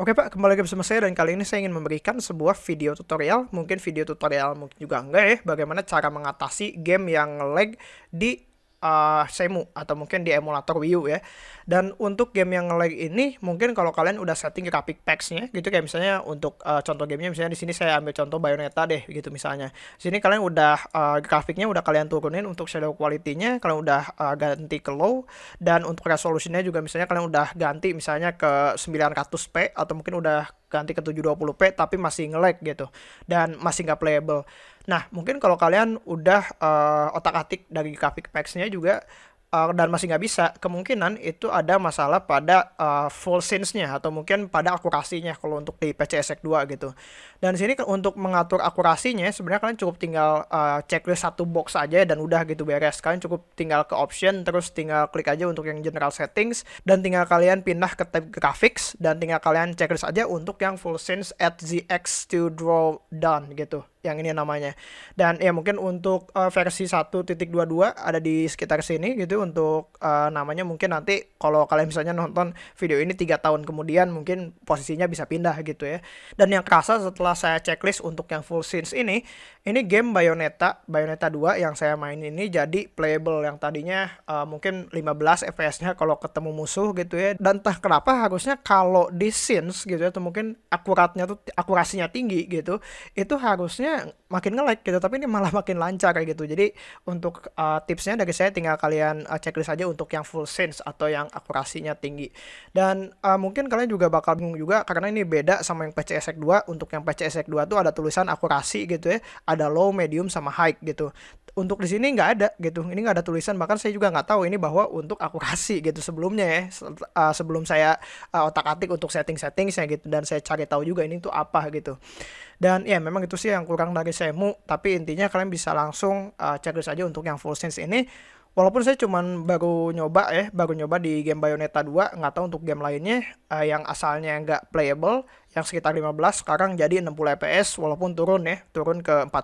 Oke Pak, kembali lagi bersama saya dan kali ini saya ingin memberikan sebuah video tutorial, mungkin video tutorial mungkin juga enggak ya, bagaimana cara mengatasi game yang lag di uh, Semu atau mungkin di emulator Wii U ya. Dan untuk game yang lag ini mungkin kalau kalian udah setting graphic packs-nya gitu kayak misalnya untuk uh, contoh gamenya misalnya di sini saya ambil contoh Bayonetta deh gitu misalnya. Di sini kalian udah uh, grafiknya udah kalian turunin untuk shadow quality-nya, kalian udah uh, ganti ke low dan untuk resolusinya juga misalnya kalian udah ganti misalnya ke 900p atau mungkin udah ganti ke 720p tapi masih nge-lag gitu dan masih nggak playable. Nah, mungkin kalau kalian udah uh, otak-atik dari graphic packs-nya juga uh, dan masih nggak bisa, kemungkinan itu ada masalah pada uh, full scenes-nya atau mungkin pada akurasinya kalau untuk di PCSX 2 gitu. Dan sini untuk mengatur akurasinya sebenarnya kalian cukup tinggal uh, checklist satu box aja dan udah gitu beres. Kalian cukup tinggal ke option terus tinggal klik aja untuk yang general settings dan tinggal kalian pindah ke tab graphics dan tinggal kalian checklist aja untuk yang full scenes at ZX to draw done gitu yang ini namanya. Dan ya mungkin untuk uh, versi 1.22 ada di sekitar sini gitu untuk uh, namanya mungkin nanti kalau kalian misalnya nonton video ini tiga tahun kemudian mungkin posisinya bisa pindah gitu ya. Dan yang kerasa setelah saya checklist untuk yang full scenes ini, ini game Bayonetta, Bayonetta 2 yang saya main ini jadi playable yang tadinya uh, mungkin 15 FPS-nya kalau ketemu musuh gitu ya. Dan entah kenapa harusnya kalau di scenes gitu ya atau mungkin akuratnya tuh akurasinya tinggi gitu, itu harusnya makin nge-lag gitu tapi ini malah makin lancar kayak gitu. Jadi untuk uh, tipsnya dari saya tinggal kalian uh, checklist aja untuk yang full sense atau yang akurasinya tinggi. Dan uh, mungkin kalian juga bakal bingung juga karena ini beda sama yang PCSX 2 untuk yang PCSX 2 tuh ada tulisan akurasi gitu ya. Ada low medium sama high gitu. Untuk di sini nggak ada gitu. Ini nggak ada tulisan. Bahkan saya juga nggak tahu ini bahwa untuk akurasi gitu sebelumnya ya. Uh, sebelum saya uh, otak atik untuk setting settingnya gitu. Dan saya cari tahu juga ini tuh apa gitu dan ya memang itu sih yang kurang dari Semu, tapi intinya kalian bisa langsung uh, checklist aja untuk yang full sense ini. Walaupun saya cuman baru nyoba ya, baru nyoba di game Bayonetta 2, nggak tahu untuk game lainnya uh, yang asalnya nggak playable, yang sekitar 15 sekarang jadi 60 fps walaupun turun ya, turun ke 45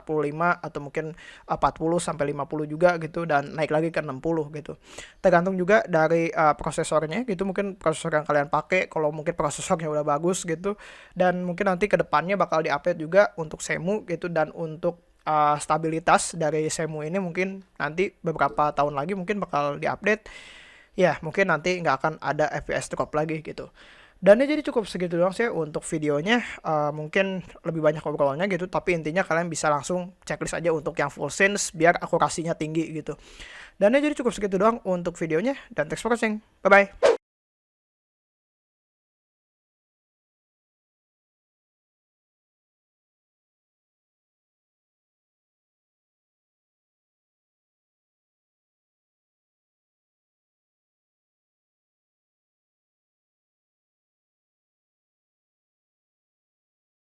atau mungkin 40 sampai 50 juga gitu dan naik lagi ke 60 gitu. Tergantung juga dari uh, prosesornya gitu, mungkin prosesor yang kalian pakai kalau mungkin prosesornya udah bagus gitu dan mungkin nanti ke depannya bakal diupdate juga untuk Semu gitu dan untuk uh, stabilitas dari Semu ini mungkin nanti beberapa tahun lagi mungkin bakal diupdate. Ya mungkin nanti nggak akan ada FPS drop lagi gitu. Dan ini jadi cukup segitu doang sih untuk videonya. Uh, mungkin lebih banyak obrolannya gitu tapi intinya kalian bisa langsung checklist aja untuk yang full scenes biar akurasinya tinggi gitu. Dan ini jadi cukup segitu doang untuk videonya dan thanks for watching. Bye bye